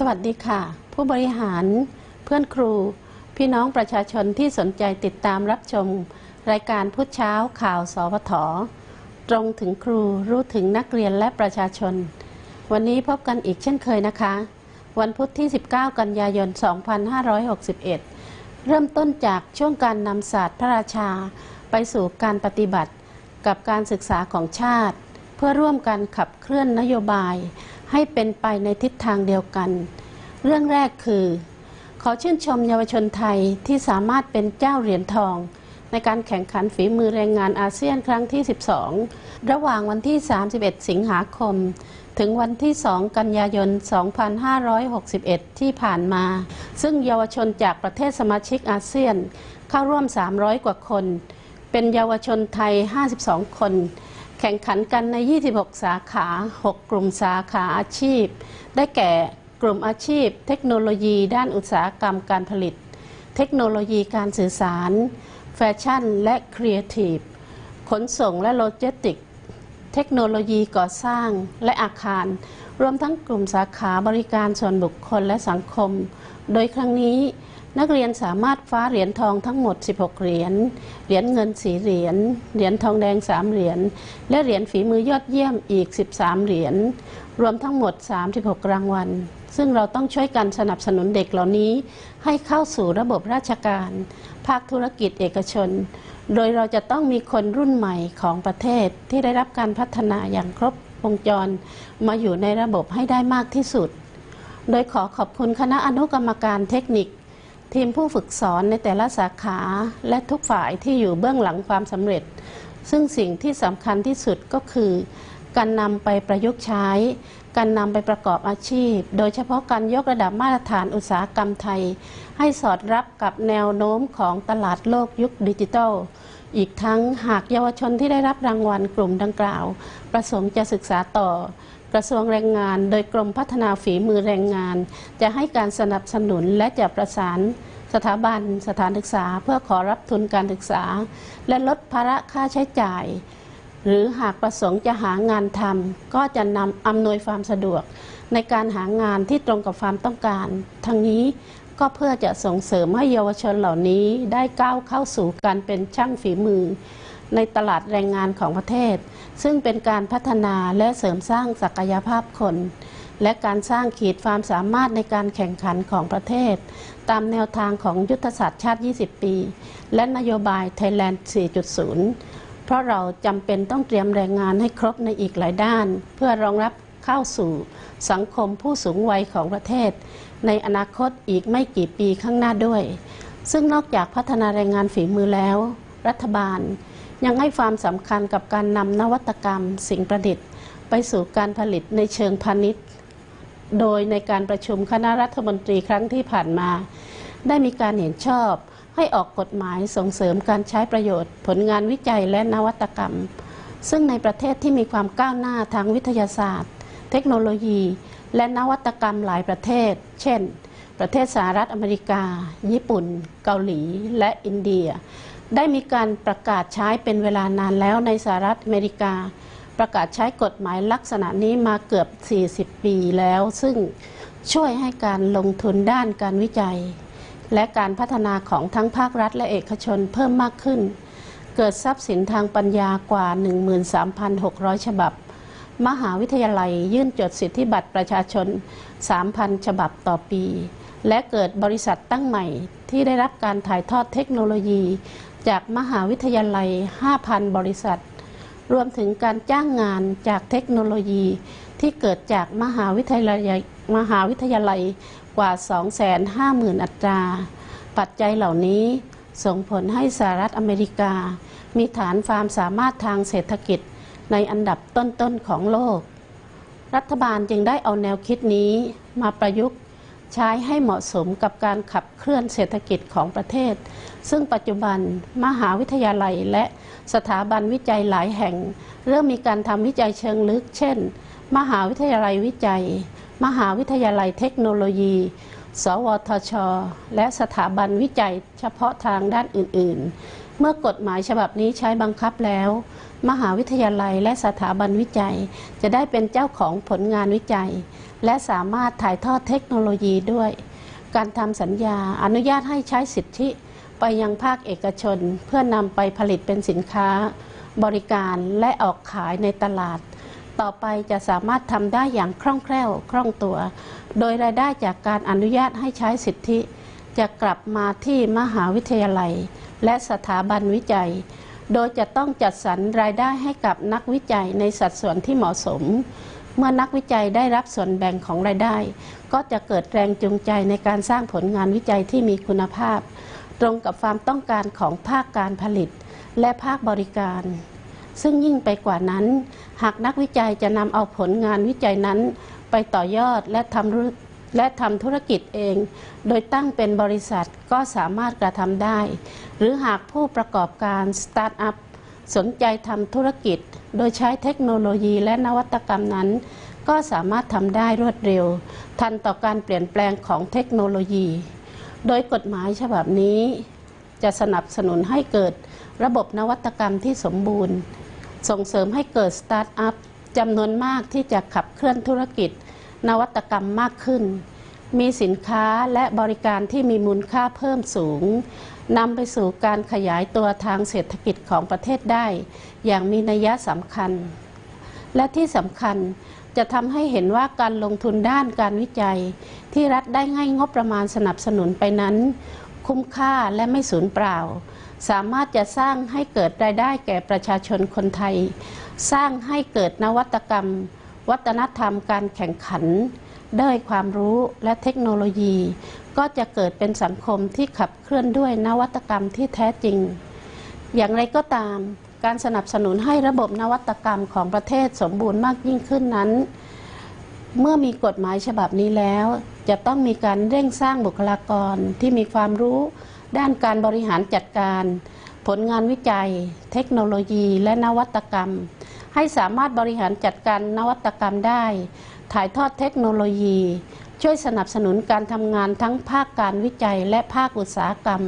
สวัสดีค่ะ ผู้บริหารเพื่อนครู พี่น้องประชาชนที่สนใจติดตามรับชม รายการพุทธเช้าข่าวสวทตรงถึงครูรู้ถึงนักเรียนและประชาชน วันนี้พบกันอีกเช่นเคยนะคะ วันพุธที่ 19 กันยายน 2561 เริ่มต้นจากช่วงการนำศาสตร์พระราชา ไปสู่การปฏิบัติ กับการศึกษาของชาติ เพื่อร่วมกันขับเคลื่อนนโยบาย ให้เป็นไปในทิศทางเดียวกัน เรื่องแรกคือ ขอชื่นชมเยาวชนไทยที่สามารถเป็นเจ้าเหรียญทอง ในการแข่งขันฝีมือแรงงานอาเซียนครั้งที่ 12 ระหว่างวันที่ 31 สิงหาคม ถึงวันที่ 2 กันยายน 2561 ที่ผ่านมา ซึ่งเยาวชนจากประเทศสมาชิกอาเซียนเข้าร่วม 300 กว่าคน เป็นเยาวชนไทย 52 คน แข่งขันกันใน 26 สาขา 6 กลุ่มสาขาอาชีพ ได้แก่กลุ่มอาชีพ เทคโนโลยีด้านอุตสาหกรรมการผลิต เทคโนโลยีการสื่อสาร แฟชั่น และครีเอทีฟ ขนส่งและโลจิสติกส์เทคโนโลยีก่อสร้างและอาคาร รวมทั้งกลุ่มสาขาบริการส่วนบุคคลและสังคม โดยครั้งนี้ นักเรียนสามารถฟ้าเหรียญทองทั้งหมด 16 เหรียญ เหรียญเงิน4เหรียญ เหรียญทองแดง 3 เหรียญ และเหรียญฝีมือยอดเยี่ยมอีก 13 เหรียญ รวมทั้งหมด 36 รางวัล ซึ่งเราต้องช่วยกันสนับสนุนเด็กเหล่านี้ ให้เข้าสู่ระบบราชการ ภาคธุรกิจเอกชน โดยเราจะต้องมีคนรุ่นใหม่ของประเทศที่ได้รับการพัฒนาอย่างครบวงจร มาอยู่ในระบบให้ได้มากที่สุด โดยขอขอบคุณคณะอนุกรรมการเทคนิค ทีมผู้ฝึกสอนในแต่ละสาขาและทุกฝ่ายที่อยู่เบื้องหลังความสำเร็จ ซึ่งสิ่งที่สำคัญที่สุดก็คือ การนำไปประยุกต์ใช้ การนำไปประกอบอาชีพ โดยเฉพาะการยกระดับมาตรฐานอุตสาหกรรมไทย ให้สอดรับกับแนวโน้มของตลาดโลกยุคดิจิทัล อีกทั้งหากเยาวชนที่ได้รับรางวัลกลุ่มดังกล่าว ประสงค์จะศึกษาต่อ ระทรวงแรงงาน โดยกรมพัฒนาฝีมือแรงงาน จะให้การสนับสนุนและจะประสานสถาบันสถานศึกษา เพื่อขอรับทุนการศึกษา และลดภาระค่าใช้จ่าย หรือหากประสงค์จะหางานทำก็จะนำอำนวยความสะดวก ในการหางานที่ตรงกับความต้องการ ทั้งนี้ก็เพื่อจะส่งเสริมให้เยาวชนเหล่านี้ได้ก้าวเข้าสู่การเป็นช่างฝีมือ ในตลาดแรงงานของประเทศ ซึ่งเป็นการพัฒนาและเสริมสร้างศักยภาพคน และการสร้างขีดความสามารถในการแข่งขันของประเทศ ตามแนวทางของยุทธศาสตร์ชาติ 20 ปี และนโยบาย Thailand 4.0 เพราะเราจำเป็นต้องเตรียมแรงงานให้ครบในอีกหลายด้าน เพื่อรองรับเข้าสู่สังคมผู้สูงวัยของประเทศ ในอนาคตอีกไม่กี่ปีข้างหน้าด้วย ซึ่งนอกจากพัฒนาแรงงานฝีมือแล้ว รัฐบาล ยังให้ความสำคัญกับการนำนวัตกรรม สิ่งประดิษฐ์ ไปสู่การผลิตในเชิงพาณิชย์ โดยในการประชุมคณะรัฐมนตรีครั้งที่ผ่านมา ได้มีการเห็นชอบให้ออกกฎหมายส่งเสริมการใช้ประโยชน์ ผลงานวิจัยและนวัตกรรม ซึ่งในประเทศที่มีความก้าวหน้าทางวิทยาศาสตร์ เทคโนโลยี และนวัตกรรมหลายประเทศ เช่น ประเทศสหรัฐอเมริกา ญี่ปุ่น เกาหลี และอินเดีย ได้มีการประกาศใช้เป็นเวลานานแล้วในสหรัฐอเมริกา ประกาศใช้กฎหมายลักษณะนี้มาเกือบ 40 ปีแล้ว ซึ่งช่วยให้การลงทุนด้านการวิจัย และการพัฒนาของทั้งภาครัฐและเอกชนเพิ่มมากขึ้น เกิดทรัพย์สินทางปัญญากว่า 13,600 ฉบับ มหาวิทยาลัยยื่นจดสิทธิบัตรประชาชน 3,000 ฉบับต่อปี และเกิดบริษัทตั้งใหม่ที่ได้รับการถ่ายทอดเทคโนโลยี จากมหาวิทยาลัย 5,000 บริษัท รวมถึงการจ้างงานจากเทคโนโลยี ที่เกิดจากมหาวิทยาลัยมหาวิทยาลัยกว่า 250,000 อัตรา ปัจจัยเหล่านี้ส่งผลให้สหรัฐอเมริกา มีฐานความสามารถทางเศรษฐกิจในอันดับต้นๆของโลก รัฐบาลจึงได้เอาแนวคิดนี้มาประยุกต์ใช้ให้เหมาะสมกับการขับเคลื่อนเศรษฐกิจของประเทศ ซึ่งปัจจุบันมหาวิทยาลัยและสถาบันวิจัยหลายแห่ง เริ่มมีการทำวิจัยเชิงลึก เช่น มหาวิทยาลัยวิจัย มหาวิทยาลัยเทคโนโลยี สวทช และสถาบันวิจัยเฉพาะทางด้านอื่น ๆ เมื่อกฎหมายฉบับนี้ใช้บังคับแล้ว มหาวิทยาลัยและสถาบันวิจัย จะได้เป็นเจ้าของผลงานวิจัย และสามารถถ่ายทอดเทคโนโลยีด้วย การทำสัญญาอนุญาตให้ใช้สิทธิ ไปยังภาคเอกชน เพื่อนำไปผลิตเป็นสินค้า บริการและออกขายในตลาด ต่อไปจะสามารถทำได้อย่างคล่องแคล่วคล่องตัว โดยรายได้จากการอนุญาตให้ใช้สิทธิ จะกลับมาที่มหาวิทยาลัย และสถาบันวิจัย โดยจะต้องจัดสรรรายได้ให้กับนักวิจัยในสัดส่วนที่เหมาะสมเมื่อนักวิจัยได้รับส่วนแบ่งของรายได้ ก็จะเกิดแรงจูงใจในการสร้างผลงานวิจัยที่มีคุณภาพ ตรงกับความต้องการของภาคการผลิต และภาคบริการ ซึ่งยิ่งไปกว่านั้น หากนักวิจัยจะนำเอาผลงานวิจัยนั้น ไปต่อยอดและทำรและทำธุรกิจเอง โดยตั้งเป็นบริษัทก็สามารถกระทำได้ หรือหากผู้ประกอบการสตาร์ทอัพสนใจทำธุรกิจ โดยใช้เทคโนโลยีและนวัตกรรมนั้น ก็สามารถทำได้รวดเร็ว ทันต่อการเปลี่ยนแปลงของเทคโนโลยี โดยกฎหมายฉบับนี้ จะสนับสนุนให้เกิดระบบนวัตกรรมที่สมบูรณ์ ส่งเสริมให้เกิดสตาร์ทอัพจำนวนมากที่จะขับเคลื่อนธุรกิจ นวัตกรรมมากขึ้น มีสินค้าและบริการที่มีมูลค่าเพิ่มสูงนำไปสู่การขยายตัวทางเศรษฐกิจของประเทศได้ อย่างมีนัยสำคัญ และที่สำคัญ จะทำให้เห็นว่าการลงทุนด้านการวิจัย ที่รัฐได้ให้งบประมาณสนับสนุนไปนั้น คุ้มค่าและไม่สูญเปล่า สามารถจะสร้างให้เกิดรายได้แก่ประชาชนคนไทย สร้างให้เกิดนวัตกรรม วัฒนธรรมการแข่งขันด้วยความรู้และเทคโนโลยี ก็จะเกิดเป็นสังคมที่ขับเคลื่อนด้วยนวัตกรรมที่แท้จริง อย่างไรก็ตาม การสนับสนุนให้ระบบนวัตกรรมของประเทศสมบูรณ์มากยิ่งขึ้นนั้น เมื่อมีกฎหมายฉบับนี้แล้ว จะต้องมีการเร่งสร้างบุคลากรที่มีความรู้ด้านการบริหารจัดการ ผลงานวิจัย เทคโนโลยีและนวัตกรรม ให้สามารถบริหารจัดการนวัตกรรมได้ ถ่ายทอดเทคโนโลยี ช่วยสนับสนุนการทำงานทั้งภาคการวิจัยและภาคอุตสาหกรรม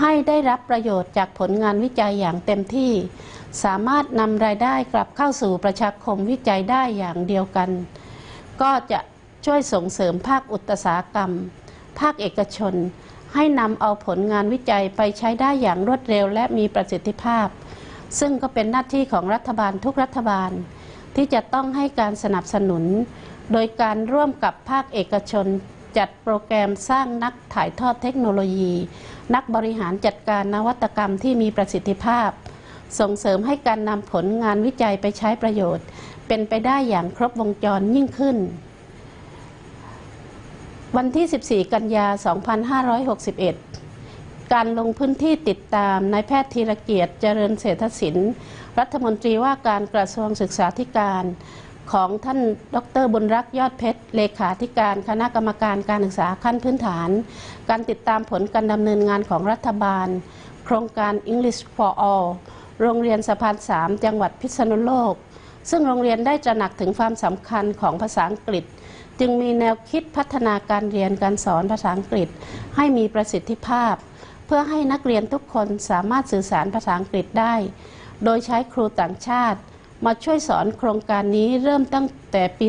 ให้ได้รับประโยชน์จากผลงานวิจัยอย่างเต็มที่ สามารถนำรายได้กลับเข้าสู่ประชาคมวิจัยได้อย่างเดียวกัน ก็จะช่วยส่งเสริมภาคอุตสาหกรรม ภาคเอกชน ให้นำเอาผลงานวิจัยไปใช้ได้อย่างรวดเร็วและมีประสิทธิภาพ ซึ่งก็เป็นหน้าที่ของรัฐบาลทุกรัฐบาล ที่จะต้องให้การสนับสนุน โดยการร่วมกับภาคเอกชน จัดโปรแกรมสร้างนักถ่ายทอดเทคโนโลยี นักบริหารจัดการนวัตกรรมที่มีประสิทธิภาพ ส่งเสริมให้การนำผลงานวิจัยไปใช้ประโยชน์ เป็นไปได้อย่างครบวงจรยิ่งขึ้น วันที่ 14 กันยา 2561การลงพื้นที่ติดตามนายแพทย์ธีรเกียรติเจริญเศรษฐศิลป์รัฐมนตรีว่าการกระทรวงศึกษาธิการ ของท่านดรบุญรักษ์ยอดเพชร เลขาธิการคณะกรรมการการศึกษาขั้นพื้นฐาน การติดตามผลการดำเนินงานของรัฐบาล โครงการ English for All โรงเรียนสะพาน3จังหวัดพิษณุโลก ซึ่งโรงเรียนได้ตระหนักถึงความสำคัญของภาษาอังกฤษ จึงมีแนวคิดพัฒนาการเรียนการสอนภาษาอังกฤษ ให้มีประสิทธิภาพ เพื่อให้นักเรียนทุกคนสามารถสื่อสารภาษาอังกฤษได้ โดยใช้ครูต่างชาติ มาช่วยสอนโครงการนี้เริ่มตั้งแต่ปี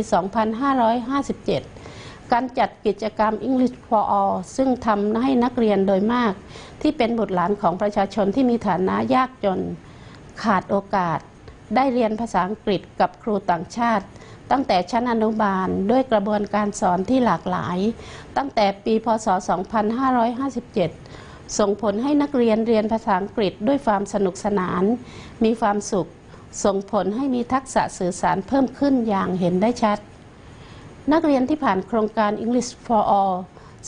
2557 การจัดกิจกรรม English for All ซึ่งทำให้นักเรียนโดยมาก ที่เป็นบุตรหลานของประชาชนที่มีฐานะยากจน ขาดโอกาส ได้เรียนภาษาอังกฤษกับครูต่างชาติ ตั้งแต่ชั้นอนุบาลด้วยกระบวนการสอนที่หลากหลาย ตั้งแต่ปีพศ 2557 ส่งผลให้นักเรียนเรียนภาษาอังกฤษด้วยความสนุกสนาน มีความสุข ส่งผลให้มีทักษะสื่อสารเพิ่มขึ้นอย่างเห็นได้ชัด นักเรียนที่ผ่านโครงการ English for All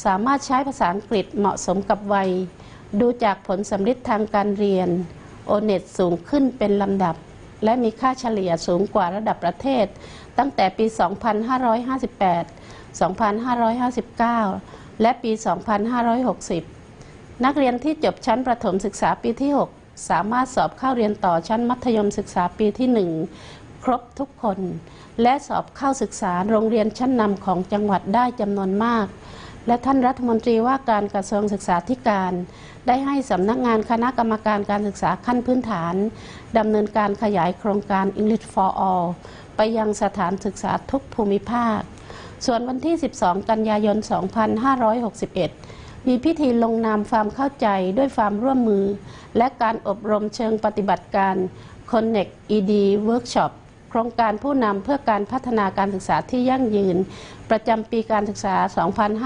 สามารถใช้ภาษาอังกฤษเหมาะสมกับวัย ดูจากผลสำลิดทางการเรียน โอเน็ตสูงขึ้นเป็นลำดับ และมีค่าเฉลี่ยสูงกว่าระดับประเทศ ตั้งแต่ปี 2558 2559 และปี 2560 นักเรียนที่จบชั้นประถมศึกษาปีที่ 6 สามารถสอบเข้าเรียนต่อชั้นมัธยมศึกษาปีที่ 1 ครบทุกคน และสอบเข้าศึกษาโรงเรียนชั้นนำของจังหวัดได้จำนวนมาก และท่านรัฐมนตรีว่าการกระทรวงศึกษาธิการ ได้ให้สำนักงานคณะกรรมการการศึกษาขั้นพื้นฐานดำเนินการขยายโครงการ English for All ไปยังสถานศึกษาทุกภูมิภาค ส่วนวันที่ 12 กันยายน 2561 มีพิธีลงนามความเข้าใจด้วยความร่วมมือ และการอบรมเชิงปฏิบัติการ Connect ED Workshop โครงการผู้นำเพื่อการพัฒนาการศึกษาที่ยั่งยืน ประจำปีการศึกษา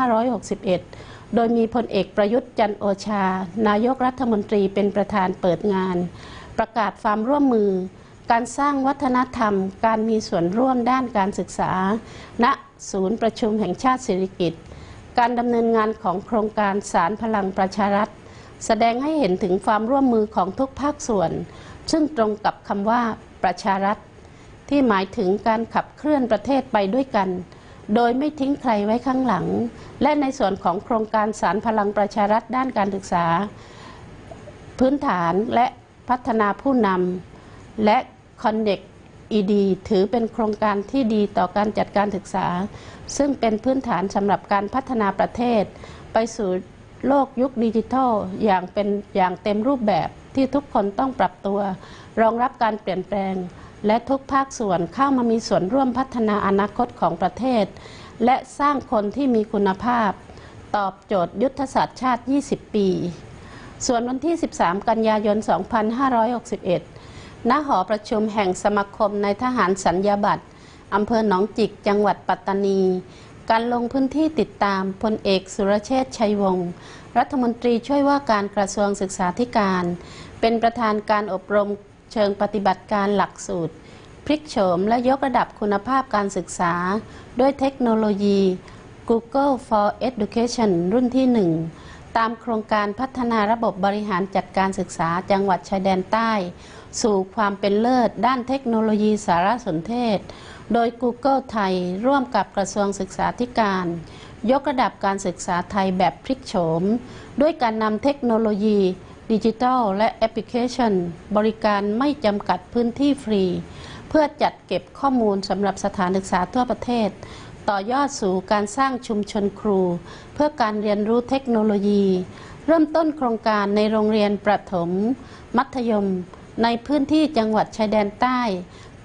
2561 โดยมีพลเอกประยุทธ์จันโอชา นายกรัฐมนตรีเป็นประธานเปิดงาน ประกาศความร่วมมือ การสร้างวัฒนธรรม การมีส่วนร่วมด้านการศึกษา ณ ศูนย์ประชุมแห่งชาติสิริกิติ์ การดำเนินงานของโครงการสารพลังประชารัฐ แสดงให้เห็นถึงความร่วมมือของทุกภาคส่วน ซึ่งตรงกับคำว่าประชารัฐ ที่หมายถึงการขับเคลื่อนประเทศไปด้วยกัน โดยไม่ทิ้งใครไว้ข้างหลัง และในส่วนของโครงการสารพลังประชารัฐด้านการศึกษา พื้นฐานและพัฒนาผู้นำและ Connect ED ถือเป็นโครงการที่ดีต่อการจัดการศึกษา ซึ่งเป็นพื้นฐานสำหรับการพัฒนาประเทศ ไปสู่โลกยุคดิจิทัลอย่างเป็นอย่างเต็มรูปแบบที่ทุกคนต้องปรับตัว รองรับการเปลี่ยนแปลง และทุกภาคส่วนเข้ามามีส่วนร่วมพัฒนาอนาคตของประเทศ และสร้างคนที่มีคุณภาพ ตอบโจทย์ยุทธศาสตร์ชาติ 20 ปี ส่วนวันที่ 13 กันยายน 2561 ณหอประชุมแห่งสมาคมในทหารสัญญาบัตรอำเภอหนองจิก จังหวัดปัตตานี การลงพื้นที่ติดตามพลเอกสุรเชษฐ์ชัยวงศ์รัฐมนตรีช่วยว่าการกระทรวงศึกษาธิการ เป็นประธานการอบรมเชิงปฏิบัติการหลักสูตร พลิกโฉมและยกระดับคุณภาพการศึกษา ด้วยเทคโนโลยี Google for Education รุ่นที่ 1 ตามโครงการพัฒนาระบบบริหารจัดการศึกษาจังหวัดชายแดนใต้ สู่ความเป็นเลิศ ด้านเทคโนโลยีสารสนเทศ โดย Google ไทย ร่วมกับกระทรวงศึกษาธิการ ยกระดับการศึกษาไทยแบบพลิกโฉม ด้วยการนำเทคโนโลยีดิจิทัลและแอปพลิเคชัน บริการไม่จำกัดพื้นที่ฟรี เพื่อจัดเก็บข้อมูลสำหรับสถานศึกษาทั่วประเทศ ต่อยอดสู่การสร้างชุมชนครู เพื่อการเรียนรู้เทคโนโลยี เริ่มต้นโครงการในโรงเรียนประถม มัธยม ในพื้นที่จังหวัดชายแดนใต้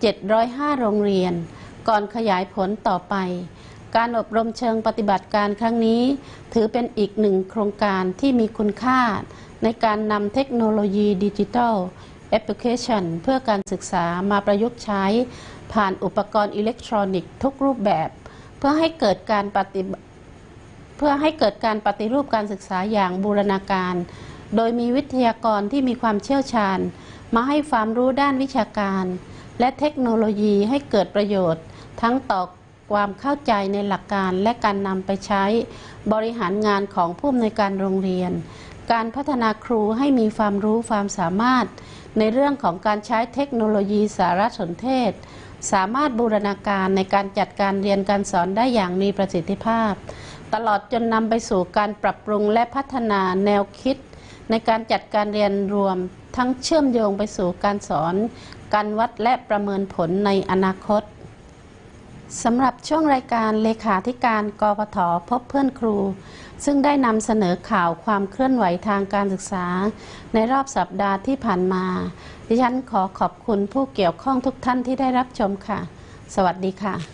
705 โรงเรียน ก่อนขยายผลต่อไป การอบรมเชิงปฏิบัติการครั้งนี้ ถือเป็นอีกหนึ่งโครงการที่มีคุณค่า ในการนำเทคโนโลยีดิจิทัลแอปพลิเคชันเพื่อการศึกษามาประยุกต์ใช้ ผ่านอุปกรณ์อิเล็กทรอนิกส์ทุกรูปแบบ เพื่อให้เกิดการปฏิเพื่อให้เกิดการปฏิรูปการศึกษาอย่างบูรณาการ โดยมีวิทยากรที่มีความเชี่ยวชาญ มาให้ความรู้ด้านวิชาการ และเทคโนโลยีให้เกิดประโยชน์ ทั้งต่อความเข้าใจในหลักการและการนำไปใช้ บริหารงานของผู้อำนวยการโรงเรียน การพัฒนาครูให้มีความรู้ความสามารถ ในเรื่องของการใช้เทคโนโลยีสารสนเทศ สามารถบูรณาการในการจัดการเรียนการสอนได้อย่างมีประสิทธิภาพ ตลอดจนนำไปสู่การปรับปรุงและพัฒนาแนวคิด ในการจัดการเรียนรวมทั้งเชื่อมโยงไปสู่การสอน การวัดและประเมินผลในอนาคตสำหรับช่วงรายการเลขาธิการกพทพบเพื่อนครู ซึ่งได้นำเสนอข่าวความเคลื่อนไหวทางการศึกษา ในรอบสัปดาห์ที่ผ่านมา ดิฉันขอขอบคุณผู้เกี่ยวข้องทุกท่านที่ได้รับชมค่ะ สวัสดีค่ะ